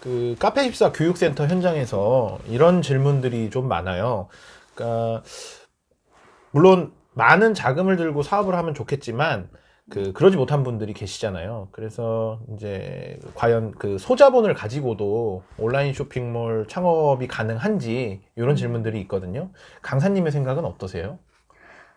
그 카페14 교육센터 현장에서 이런 질문들이 좀 많아요. 그러니까 물론 많은 자금을 들고 사업을 하면 좋겠지만 그 그러지 못한 분들이 계시잖아요. 그래서 이제 과연 그 소자본을 가지고도 온라인 쇼핑몰 창업이 가능한지 이런 질문들이 있거든요. 강사님의 생각은 어떠세요?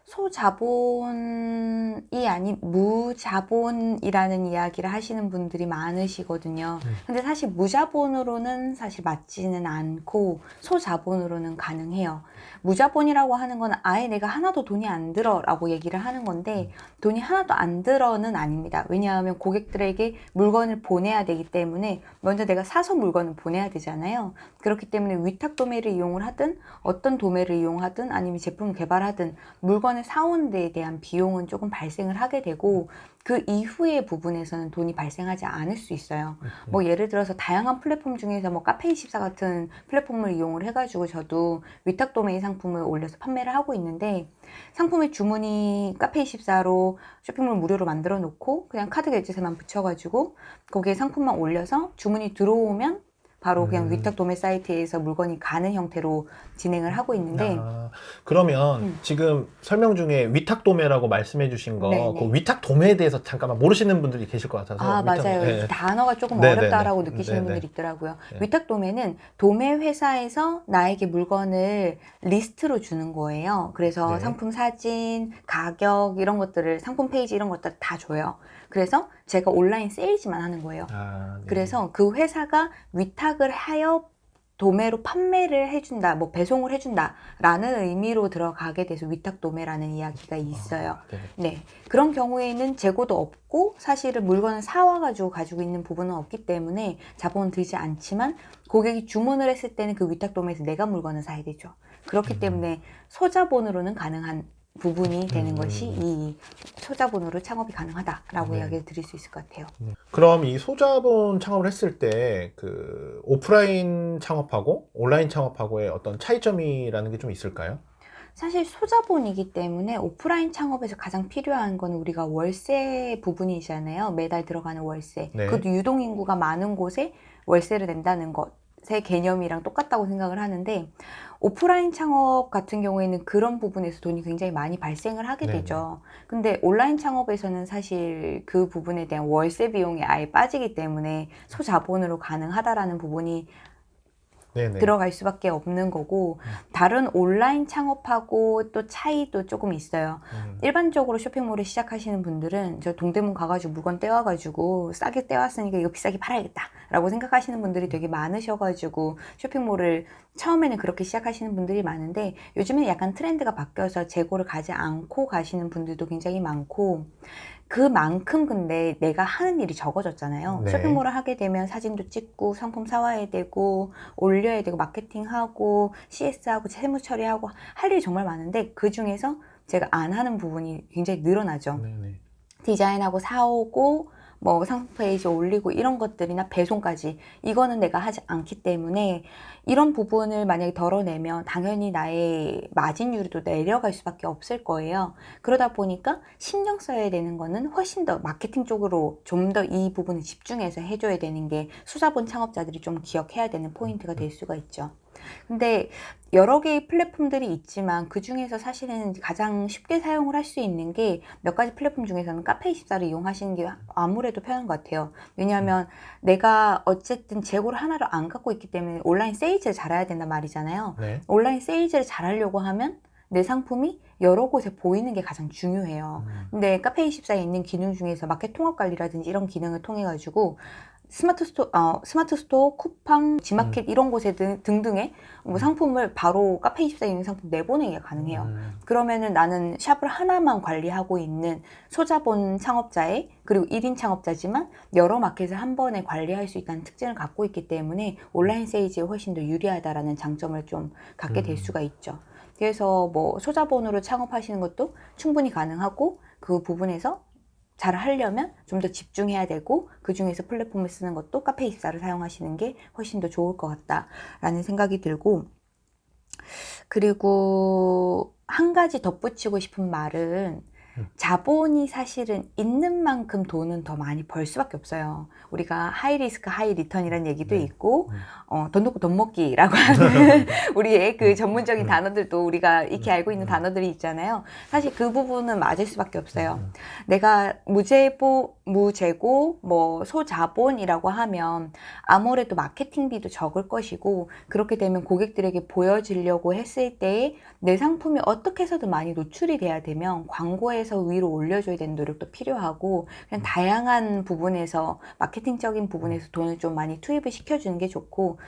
소자본이 아닌 무자본이라는 이야기를 하시는 분들이 많으시거든요. 음. 근데 사실 무자본으로는 사실 맞지는 않고 소자본으로는 가능해요. 무자본이라고 하는 건 아예 내가 하나도 돈이 안 들어 라고 얘기를 하는 건데 돈이 하나도 안 들어는 아닙니다. 왜냐하면 고객들에게 물건을 보내야 되기 때문에 먼저 내가 사서 물건을 보내야 되잖아요. 그렇기 때문에 위탁 도매를 이용을 하든 어떤 도매를 이용하든 아니면 제품을 개발하든 물건을 사오는 데에 대한 비용은 조금 발생을 하게 되고 그 이후의 부분에서는 돈이 발생하지 않을 수 있어요. 뭐 예를 들어서 다양한 플랫폼 중에서 뭐 카페24 같은 플랫폼을 이용을 해가지고 저도 위탁 도메인 상품을 올려서 판매를 하고 있는데 상품의 주문이 카페24로 쇼핑몰 무료로 만들어 놓고 그냥 카드 결제세만 붙여가지고 거기에 상품만 올려서 주문이 들어오면 바로 그냥 음. 위탁 도매 사이트에서 물건이 가는 형태로 진행을 하고 있는데 아, 그러면 음. 지금 설명 중에 위탁 도매라고 말씀해 주신 거, 네네. 그 위탁 도매에 대해서 잠깐만 모르시는 분들이 계실 것 같아서. 아 위탁- 맞아요. 예. 이 단어가 조금 네네네. 어렵다라고 느끼시는 네네. 분들이 있더라고요. 네. 위탁 도매는 도매 회사에서 나에게 물건을 리스트로 주는 거예요. 그래서 네. 상품 사진, 가격 이런 것들을 상품 페이지 이런 것들 다 줘요. 그래서 제가 온라인 세일즈만 하는 거예요. 아, 네. 그래서 그 회사가 위탁을 하여 도매로 판매를 해준다, 뭐 배송을 해준다 라는 의미로 들어가게 돼서 위탁 도매라는 이야기가 있어요. 아, 네. 네. 그런 경우에는 재고도 없고 사실은 물건을 사와가지고 가지고 있는 부분은 없기 때문에 자본은 들지 않지만 고객이 주문을 했을 때는 그 위탁 도매에서 내가 물건을 사야 되죠. 그렇기 음. 때문에 소자본으로는 가능한 부분이 되는 음. 것이 이 소자본으로 창업이 가능하다라고 네. 이야기를 드릴 수 있을 것 같아요. 네. 그럼 이 소자본 창업을 했을 때 그 오프라인 창업하고 온라인 창업하고의 어떤 차이점이라는 게 좀 있을까요? 사실 소자본이기 때문에 오프라인 창업에서 가장 필요한 건 우리가 월세 부분이잖아요. 매달 들어가는 월세. 네. 그것도 유동인구가 많은 곳에 월세를 낸다는 것 의 개념이랑 똑같다고 생각을 하는데 오프라인 창업 같은 경우에는 그런 부분에서 돈이 굉장히 많이 발생을 하게 네네. 되죠. 근데 온라인 창업에서는 사실 그 부분에 대한 월세 비용이 아예 빠지기 때문에 소자본으로 가능하다라는 부분이 네네. 들어갈 수밖에 없는 거고 다른 온라인 창업하고 또 차이도 조금 있어요. 음. 일반적으로 쇼핑몰을 시작하시는 분들은 저 동대문 가가지고 물건 떼와가지고 싸게 떼왔으니까 이거 비싸게 팔아야겠다 라고 생각하시는 분들이 되게 많으셔가지고 쇼핑몰을 처음에는 그렇게 시작하시는 분들이 많은데 요즘에는 약간 트렌드가 바뀌어서 재고를 가지 않고 가시는 분들도 굉장히 많고 그만큼 근데 내가 하는 일이 적어졌잖아요. 네. 쇼핑몰을 하게 되면 사진도 찍고 상품 사와야 되고 올려야 되고 마케팅하고 CS하고 세무 처리하고 할 일이 정말 많은데 그 중에서 제가 안 하는 부분이 굉장히 늘어나죠. 네네. 디자인하고 사오고 뭐 상품 페이지 올리고 이런 것들이나 배송까지 이거는 내가 하지 않기 때문에 이런 부분을 만약에 덜어내면 당연히 나의 마진율도 내려갈 수밖에 없을 거예요. 그러다 보니까 신경 써야 되는 거는 훨씬 더 마케팅 쪽으로 좀 더 이 부분을 집중해서 해줘야 되는 게 소자본 창업자들이 좀 기억해야 되는 포인트가 될 수가 있죠. 근데 여러 개의 플랫폼들이 있지만 그 중에서 사실은 가장 쉽게 사용을 할 수 있는 게 몇 가지 플랫폼 중에서는 카페24를 이용하시는 게 아무래도 편한 것 같아요. 왜냐하면 내가 어쨌든 재고를 하나를 안 갖고 있기 때문에 온라인 세일즈를 잘해야 된단 말이잖아요. 네. 온라인 세일즈를 잘하려고 하면 내 상품이 여러 곳에 보이는 게 가장 중요해요. 음. 근데 카페24에 있는 기능 중에서 마켓 통합 관리라든지 이런 기능을 통해 가지고 스마트 스토어, 어, 스마트 스토어, 쿠팡, 지마켓 이런 곳에 등, 등등의 뭐 상품을 바로 카페24에 있는 상품 내보내기가 가능해요. 음. 그러면은 나는 샵을 하나만 관리하고 있는 소자본 창업자의 그리고 1인 창업자지만 여러 마켓을 한 번에 관리할 수 있다는 특징을 갖고 있기 때문에 온라인 세일즈에 훨씬 더 유리하다라는 장점을 좀 갖게 될 음. 수가 있죠. 그래서 뭐 소자본으로 창업하시는 것도 충분히 가능하고 그 부분에서 잘 하려면 좀 더 집중해야 되고 그 중에서 플랫폼을 쓰는 것도 카페24를 사용하시는 게 훨씬 더 좋을 것 같다라는 생각이 들고 그리고 한 가지 덧붙이고 싶은 말은 자본이 사실은 있는 만큼 돈은 더 많이 벌 수밖에 없어요. 우리가 high risk high return이라는 얘기도 네. 있고 음. 어, 돈 놓고 돈 먹기라고 하는 우리의 음. 그 전문적인 단어들도 우리가 익히 알고 있는 단어들이 있잖아요. 사실 그 부분은 맞을 수밖에 없어요. 음. 내가 무재보, 무재고, 뭐, 소자본이라고 하면 아무래도 마케팅비도 적을 것이고, 그렇게 되면 고객들에게 보여지려고 했을 때내 상품이 어떻게 해서든 많이 노출이 돼야 되면 광고에서 위로 올려줘야 되는 노력도 필요하고, 그냥 다양한 부분에서, 마케팅적인 부분에서 돈을 좀 많이 투입을 시켜주는 게 좋고,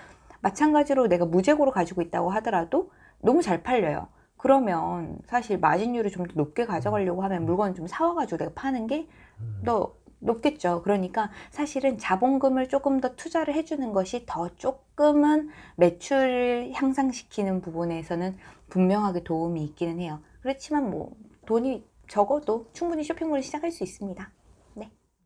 마찬가지로 내가 무재고로 가지고 있다고 하더라도 너무 잘 팔려요. 그러면 사실 마진율을 좀 더 높게 가져가려고 하면 물건을 좀 사와가지고 내가 파는 게더 높겠죠. 그러니까 사실은 자본금을 조금 더 투자를 해주는 것이 더 조금은 매출을 향상시키는 부분에서는 분명하게 도움이 있기는 해요. 그렇지만 뭐 돈이 적어도 충분히 쇼핑몰을 시작할 수 있습니다.